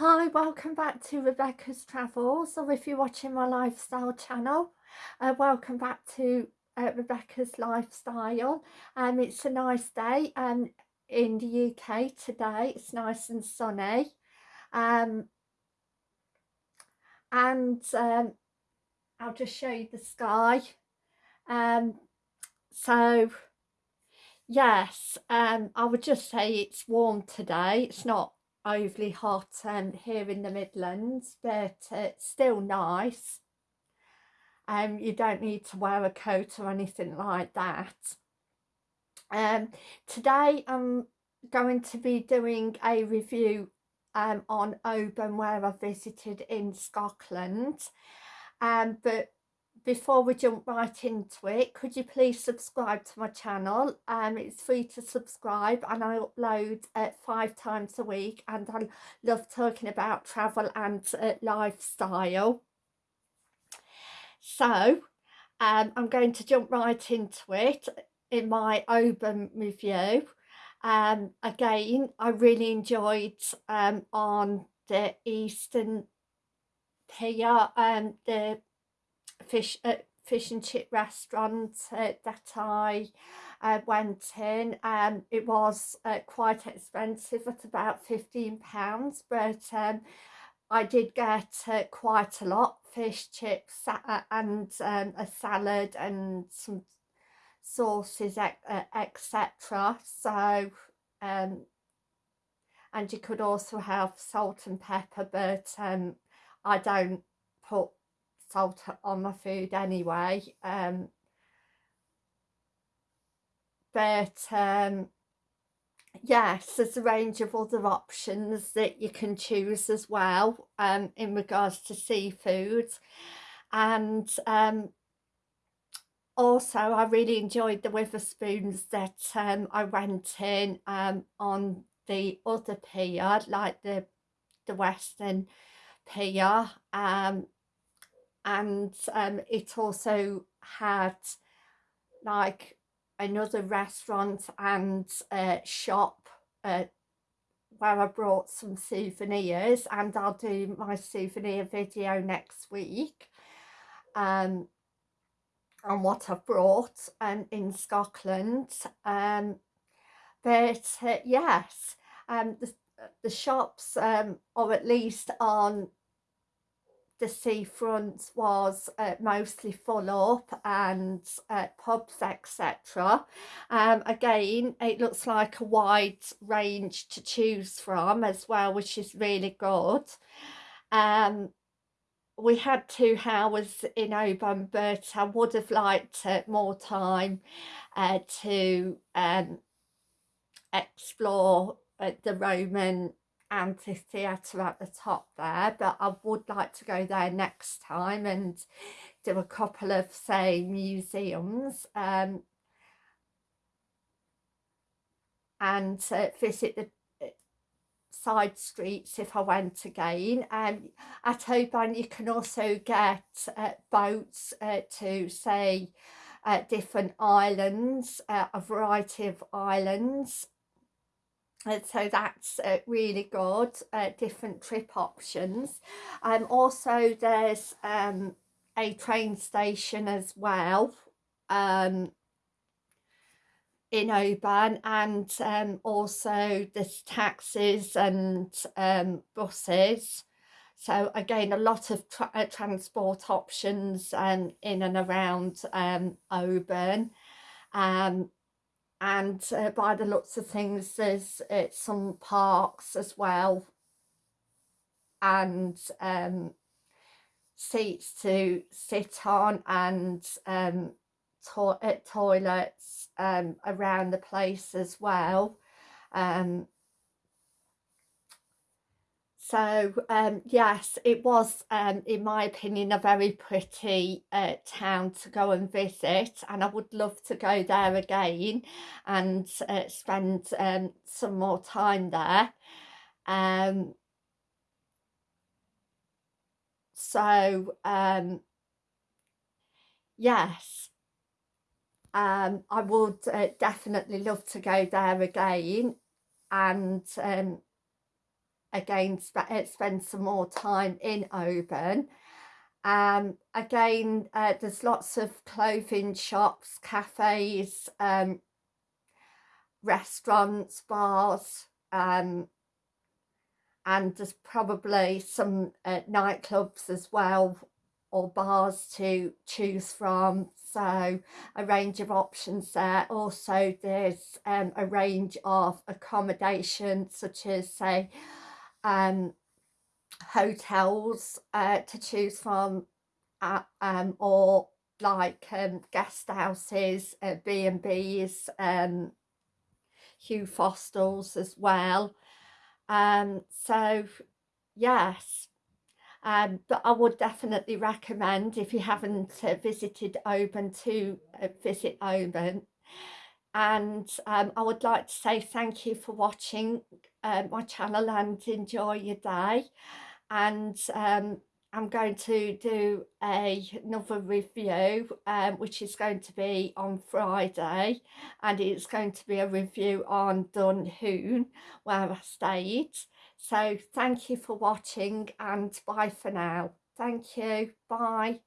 Hi, welcome back to Rebecca's Travels, or if you're watching my lifestyle channel, uh, welcome back to uh, Rebecca's Lifestyle. Um, it's a nice day um, in the UK today, it's nice and sunny. Um, and um, I'll just show you the sky. Um, so, yes, um, I would just say it's warm today. It's not overly hot um, here in the Midlands but it's still nice. Um, you don't need to wear a coat or anything like that. Um, today I'm going to be doing a review um, on Oban where I visited in Scotland. Um, but before we jump right into it could you please subscribe to my channel? Um it's free to subscribe and i upload uh, five times a week and i love talking about travel and uh, lifestyle. So um i'm going to jump right into it in my Oban review. Um again i really enjoyed um on the eastern pier um the fish uh, fish and chip restaurant uh, that I uh, went in. Um it was uh, quite expensive at about 15 pounds but um I did get uh, quite a lot fish chips uh, and um, a salad and some sauces etc so um and you could also have salt and pepper but um I don't put salt on my food anyway um, but um, yes there's a range of other options that you can choose as well um, in regards to seafood and um, also I really enjoyed the Wetherspoons that um, I went in um, on the other pier like the the western pier um, and um, it also had like another restaurant and uh, shop uh, where I brought some souvenirs and I'll do my souvenir video next week um, on what I've brought um, in Scotland um, but uh, yes um, the, the shops um, or at least on the seafront was uh, mostly full up and uh, pubs etc um, again it looks like a wide range to choose from as well which is really good. Um, we had two hours in Oban but I would have liked uh, more time uh, to um, explore uh, the Roman amphitheatre at the top there but I would like to go there next time and do a couple of say museums um, and uh, visit the uh, side streets if I went again. Um, at Oban you can also get uh, boats uh, to say uh, different islands uh, a variety of islands and so that's uh, really good uh, different trip options. Um also there's um a train station as well um in Oban and um also there's taxis and um buses. So again a lot of tra uh, transport options um in and around um Oban. Um and uh, by the looks of things there's uh, some parks as well. And um, seats to sit on and um, to uh, toilets um, around the place as well. Um, so um, yes it was um, in my opinion a very pretty uh, town to go and visit and I would love to go there again and uh, spend um, some more time there. Um, so um, yes um, I would uh, definitely love to go there again and um, again sp uh, spend some more time in Oban. Um, again, uh, there's lots of clothing shops, cafes, um, restaurants, bars, um, and there's probably some uh, nightclubs as well or bars to choose from so a range of options there also there's um, a range of accommodation such as say um, hotels uh, to choose from uh, um, or like um, guest houses, uh, B&Bs, um, youth hostels as well. Um, so yes, um, but I would definitely recommend if you haven't uh, visited Oban to uh, visit Oban and um, I would like to say thank you for watching uh, my channel and enjoy your day. And um, I'm going to do a, another review um, which is going to be on Friday. And it's going to be a review on Dunoon where I stayed. So thank you for watching and bye for now. Thank you. Bye